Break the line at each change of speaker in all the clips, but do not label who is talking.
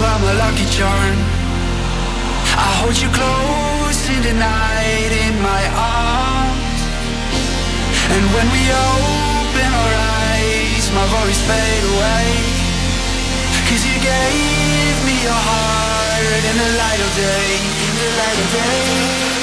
my lucky charm. I hold you close in the night in my arms. And when we open our eyes My worries fade away. Cause you gave me your heart in the light of day In the light of day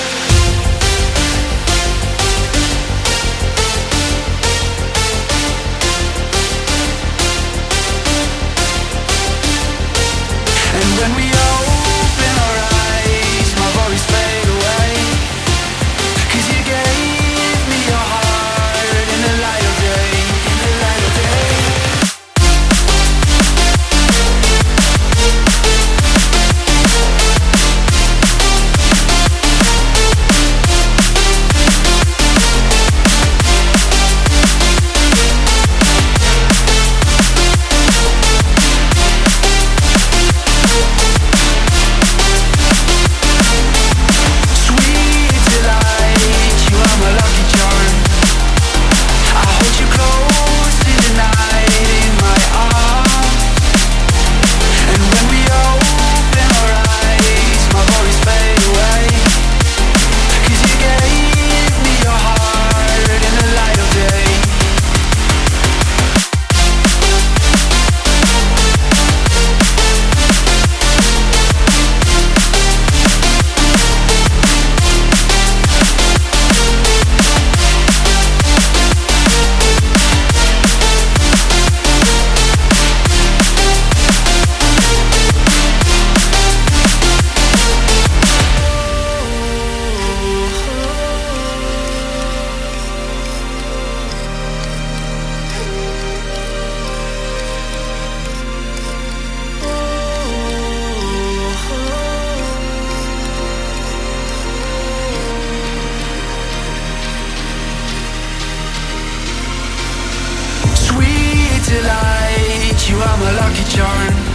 charm.